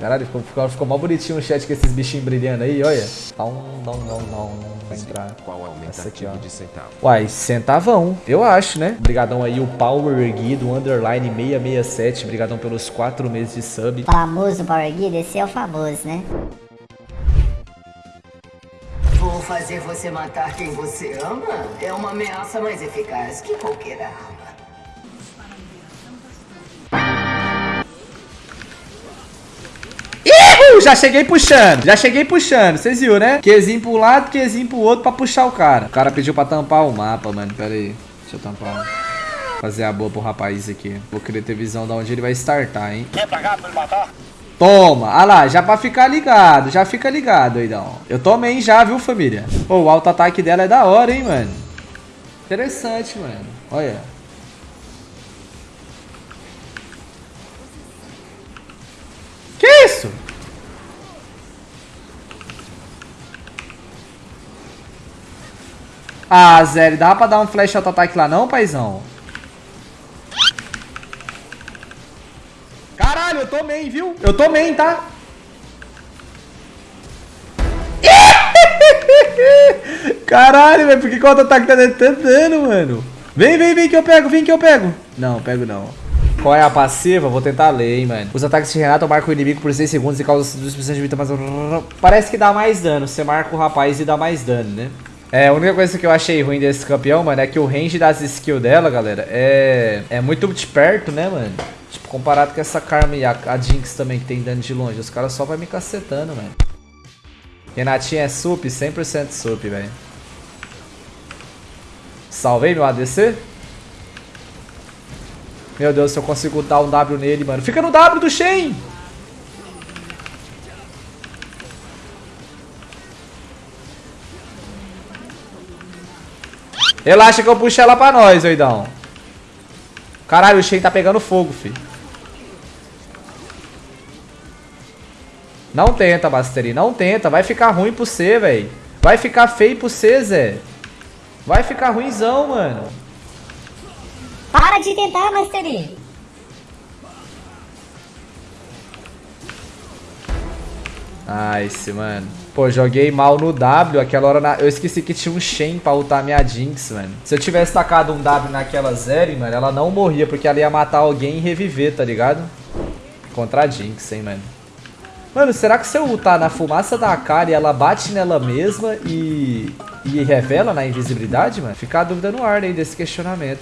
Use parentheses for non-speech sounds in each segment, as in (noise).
Caralho, ficou, ficou, ficou mal bonitinho o chat com esses bichinhos brilhando aí, olha. Não, não, não, não. Vai entrar. Qual é o Essa aqui, ó. aumentativo de centavo? Uai, centavão, eu acho, né? Obrigadão aí, o Power Erguido, underline 667. Obrigadão pelos quatro meses de sub. Famoso Power Guide, esse é o famoso, né? Vou fazer você matar quem você ama? É uma ameaça mais eficaz que qualquer arma. Já cheguei puxando, já cheguei puxando, vocês viram, né? Qzinho pro lado, Qzinho pro outro pra puxar o cara. O cara pediu pra tampar o mapa, mano, pera aí. Deixa eu tampar. Fazer a boa pro rapaz aqui. Vou querer ter visão de onde ele vai startar, hein? Quer pra cá pra ele matar? Toma, ah lá, já pra ficar ligado, já fica ligado, doidão. Eu tomei já, viu, família? Pô, o auto-ataque dela é da hora, hein, mano. Interessante, mano. Olha. Que isso? Ah, Zé, dá pra dar um flash auto-ataque lá não, paizão? Caralho, eu tomei, viu? Eu tomei, tá? (laughs) Caralho, velho, por que o auto-ataque tá dando tanto dano, mano? Vem, vem, vem que eu pego, vem que eu pego. Não, pego não. Qual é a passiva? Vou tentar ler, hein, mano. Os ataques de Renato marcam o inimigo por 6 segundos e causam 2% de vida, mas... Parece que dá mais dano. Você marca o rapaz e dá mais dano, né? É, a única coisa que eu achei ruim desse campeão, mano, é que o range das skills dela, galera, é, é muito de perto, né, mano? Tipo, comparado com essa Karma e a, a Jinx também, que tem dano de longe. Os caras só vai me cacetando, mano. Renatinha é sup, 100% sup, velho. Salvei meu ADC. Meu Deus, se eu consigo dar um W nele, mano. Fica no W do Shen! Relaxa que eu puxo ela pra nós, doidão. Caralho, o Shen tá pegando fogo, fi. Não tenta, Mastery. Não tenta. Vai ficar ruim pro você, velho. Vai ficar feio pro você, Zé. Vai ficar ruimzão, mano. Para de tentar, Mastery! Nice, mano. Pô, joguei mal no W. Aquela hora na... eu esqueci que tinha um Shen pra ultar minha Jinx, mano. Se eu tivesse tacado um W naquela Zeri, mano, ela não morria, porque ela ia matar alguém e reviver, tá ligado? Contra a Jinx, hein, mano. Mano, será que se eu ultar na fumaça da cara e ela bate nela mesma e, e revela na invisibilidade, mano? Fica a dúvida no ar aí desse questionamento.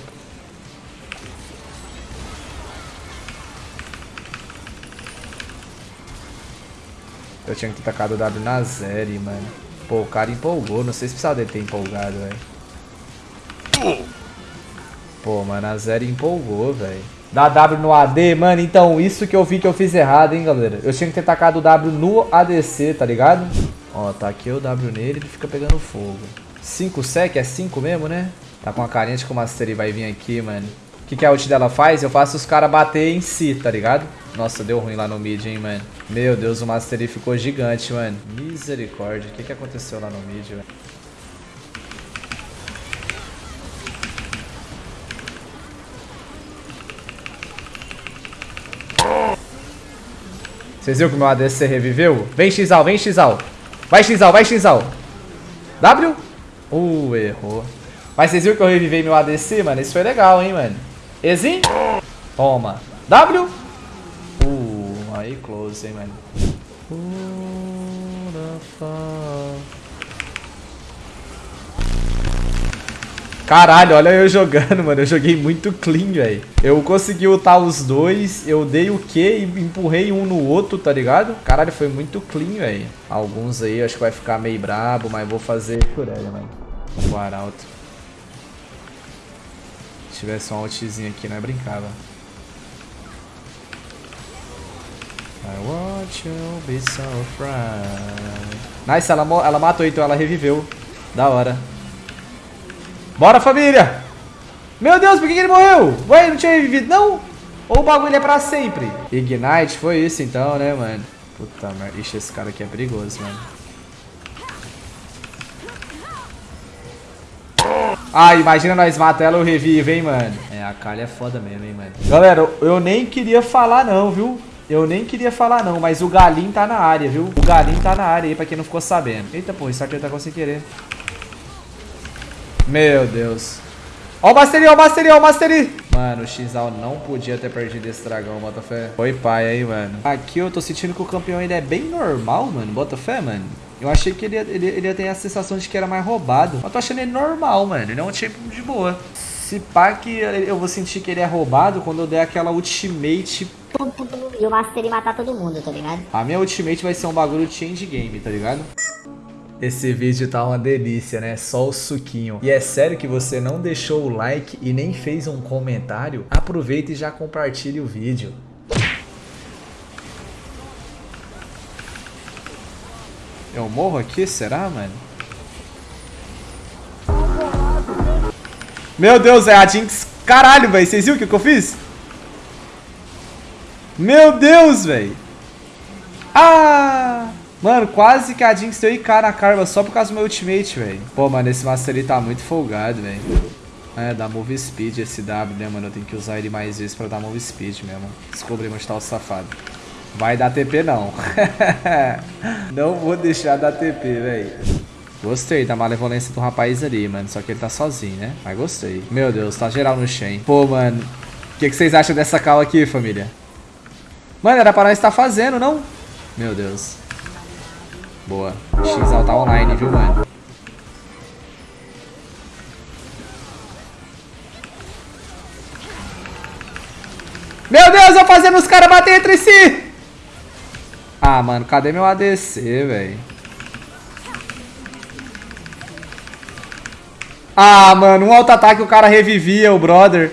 Eu tinha que ter tacado o W na Zeri, mano. Pô, o cara empolgou. Não sei se precisava dele ter empolgado, velho. Pô, mano, a Zeri empolgou, velho. Dá W no AD, mano. Então, isso que eu vi que eu fiz errado, hein, galera. Eu tinha que ter tacado o W no ADC, tá ligado? Ó, taquei o W nele ele fica pegando fogo. 5 sec? É 5 mesmo, né? Tá com a carinha de que o Mastery vai vir aqui, mano. Que, que a ult dela faz? Eu faço os caras bater em si, tá ligado? Nossa, deu ruim lá no mid, hein, mano. Meu Deus, o Mastery ficou gigante, mano. Misericórdia. O que, que aconteceu lá no mid, velho? Vocês viram que o meu ADC reviveu? Vem, Xal, vem, Xal. Vai, Xal, vai, Xal. W? Uh, errou. Mas vocês viram que eu revivei meu ADC, mano? Isso foi legal, hein, mano. Exim? Toma. W? Uh, aí close, hein, mano. Caralho, olha eu jogando, mano. Eu joguei muito clean, velho. Eu consegui ultar os dois, eu dei o Q e empurrei um no outro, tá ligado? Caralho, foi muito clean, velho. Alguns aí acho que vai ficar meio brabo, mas vou fazer por ela, mano. O Arauto. Se tivesse um altzinho aqui, não é brincava. I want you be so fried. Nice, ela, ela matou então, ela reviveu. Da hora. Bora, família! Meu Deus, por que, que ele morreu? Ué, não tinha revivido, não? Ou o bagulho é pra sempre? Ignite, foi isso então, né, mano? Puta merda. Ixi, esse cara aqui é perigoso, mano. Ah, imagina nós matar ela, eu revivo, hein, mano. É, a Kali é foda mesmo, hein, mano. Galera, eu- eu nem queria falar não, viu? Eu nem queria falar não, mas o Galinho tá na área, viu? O Galinho tá na área aí, pra quem não ficou sabendo. Eita, pô, o Starter tá com sem querer. Meu Deus. Ó o Mastery, ó o Mastery, ó o Mastery. Mano, o Xal não podia ter perdido esse dragão, Botafé. Foi pai aí, mano. Aqui eu tô sentindo que o campeão ainda é bem normal, mano. Botafé, mano. Eu achei que ele ia, ele, ele ia ter a sensação de que era mais roubado. Eu tô achando ele normal, mano. Ele é um tipo de boa. Se pá que eu vou sentir que ele é roubado quando eu der aquela ultimate. E o Mastery matar todo mundo, tá ligado? A minha ultimate vai ser um bagulho change game, tá ligado? Esse vídeo tá uma delícia, né? Só o suquinho. E é sério que você não deixou o like e nem fez um comentário? Aproveita e já compartilhe o vídeo. Eu morro aqui, será, mano? Meu Deus, é a Jinx. Caralho, velho. Vocês viram o que, que eu fiz? Meu Deus, velho. Ah! Mano, quase que a Jinx deu IK na Karma só por causa do meu ultimate, velho. Pô, mano, esse Master ele tá muito folgado, velho. É, dá move speed esse W, né, mano? Eu tenho que usar ele mais vezes pra dar move speed mesmo. Descobri onde tá o safado. Vai dar TP, não. (laughs) não vou deixar dar TP, velho. Gostei da malevolência do rapaz ali, mano. Só que ele tá sozinho, né? Mas gostei. Meu Deus, tá geral no Shen. Pô, mano. O que, que, vocês acham dessa cal aqui, família? Mano, era pra nós estar tá fazendo, não? Meu Deus. Boa. Xal tá online, viu, mano? Meu Deus, eu fazendo os caras bater entre si! Ah, mano, cadê meu ADC, velho? Ah, mano, um auto-ataque o cara revivia o brother.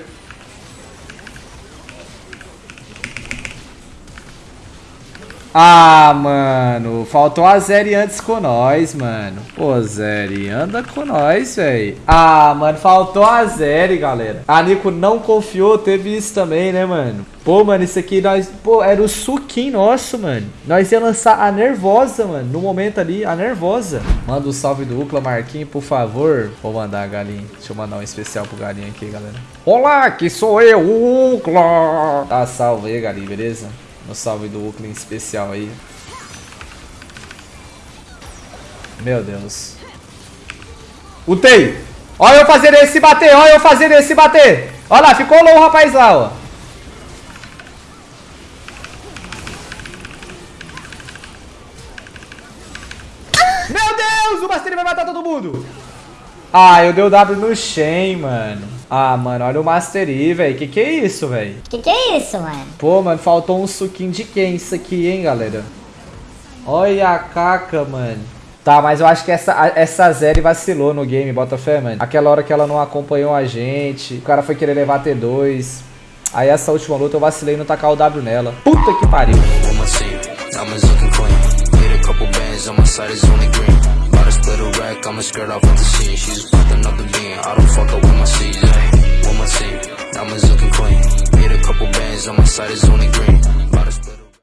Ah, mano, faltou a Zeri antes com nós, mano. Pô, Zeri, anda com nós, velho. Ah, mano, faltou a Zeri, galera. A Nico não confiou, teve isso também, né, mano? Pô, mano, isso aqui nós... Pô, era o suquinho nosso, mano. Nós ia lançar a nervosa, mano. No momento ali, a nervosa. Manda o um salve do Ucla, Marquinhos, por favor. Vou mandar, galinha. Deixa eu mandar um especial pro galinha aqui, galera. Olá, que sou eu, Ucla. Tá salve aí, galinha, beleza? No salve do Oakland especial aí. Meu Deus. Utei! Olha eu fazer esse bater, olha eu fazer esse bater. Olha lá, ficou low o rapaz lá, ó. Meu Deus, o Master vai matar todo mundo. Ah, eu dei o W no Shen, mano. Ah, mano, olha o Master Yi, velho. Que que é isso, velho? Que que é isso, mano? Pô, mano, faltou um suquinho de quem isso aqui, hein, galera? Olha a caca, mano. Tá, mas eu acho que essa, essa Zeri vacilou no game, bota fé, mano. Aquela hora que ela não acompanhou a gente, o cara foi querer levar T2. Aí essa última luta eu vacilei no tacar o W nela. Puta que pariu. Rack, I'ma skirt off with the scene. She's with another being. I don't fuck up with my season. With my team, diamonds looking clean. Made a couple bands on my side, is only